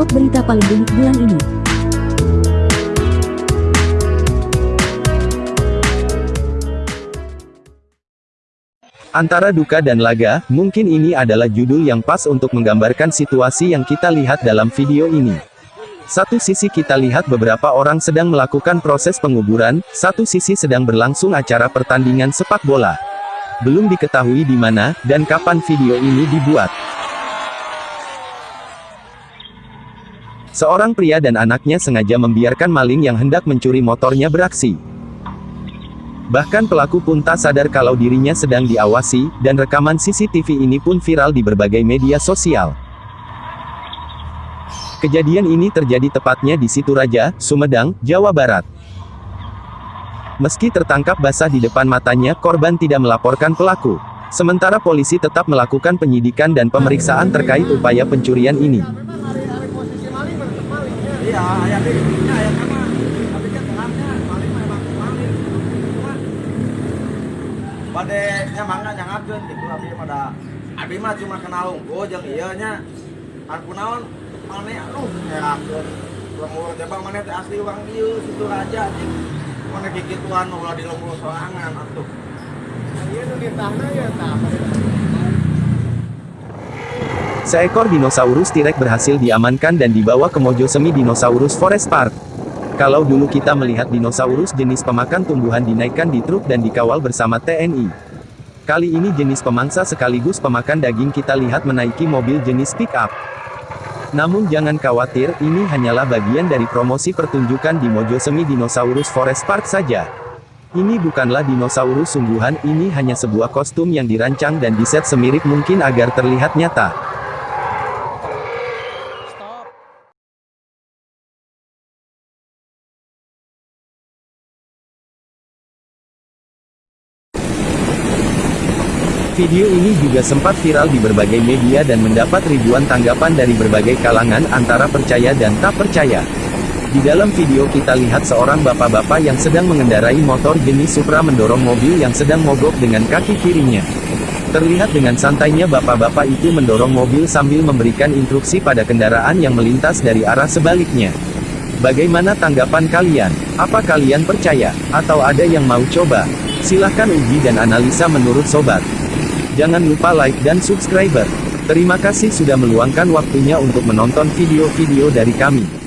Top berita paling unik bulan ini. Antara duka dan laga, mungkin ini adalah judul yang pas untuk menggambarkan situasi yang kita lihat dalam video ini. Satu sisi kita lihat beberapa orang sedang melakukan proses penguburan, satu sisi sedang berlangsung acara pertandingan sepak bola. Belum diketahui di mana, dan kapan video ini dibuat. Seorang pria dan anaknya sengaja membiarkan maling yang hendak mencuri motornya beraksi. Bahkan pelaku pun tak sadar kalau dirinya sedang diawasi, dan rekaman CCTV ini pun viral di berbagai media sosial. Kejadian ini terjadi tepatnya di Situraja, Sumedang, Jawa Barat. Meski tertangkap basah di depan matanya, korban tidak melaporkan pelaku. Sementara polisi tetap melakukan penyidikan dan pemeriksaan terkait upaya pencurian ini. Iya, ayah ini, ayah sama. Tapi kan terangnya, maling mah emang maling. Cuma, Bade emangnya nyangakeun gitu abi pada abi mah cuma kenal unggul jeung ieu nya. Aku naon maneh aduh ngerakeun. Lemur jabang maneh teh asli urang dieu situ raja anjing. Maneh kikituan ulah di lemur sorangan atuh. Ieu nu ditahna ya tah. Seekor dinosaurus T-Rex berhasil diamankan dan dibawa ke Mojosemi Dinosaurus Forest Park. Kalau dulu kita melihat dinosaurus jenis pemakan tumbuhan dinaikkan di truk dan dikawal bersama TNI. Kali ini jenis pemangsa sekaligus pemakan daging kita lihat menaiki mobil jenis pick-up. Namun jangan khawatir, ini hanyalah bagian dari promosi pertunjukan di Mojosemi Dinosaurus Forest Park saja. Ini bukanlah dinosaurus sungguhan, ini hanya sebuah kostum yang dirancang dan diset semirip mungkin agar terlihat nyata. Video ini juga sempat viral di berbagai media dan mendapat ribuan tanggapan dari berbagai kalangan antara percaya dan tak percaya. Di dalam video kita lihat seorang bapak-bapak yang sedang mengendarai motor jenis Supra mendorong mobil yang sedang mogok dengan kaki kirinya. Terlihat dengan santainya bapak-bapak itu mendorong mobil sambil memberikan instruksi pada kendaraan yang melintas dari arah sebaliknya. Bagaimana tanggapan kalian? Apa kalian percaya? Atau ada yang mau coba? Silahkan uji dan analisa menurut sobat. Jangan lupa like dan subscriber. Terima kasih sudah meluangkan waktunya untuk menonton video-video dari kami.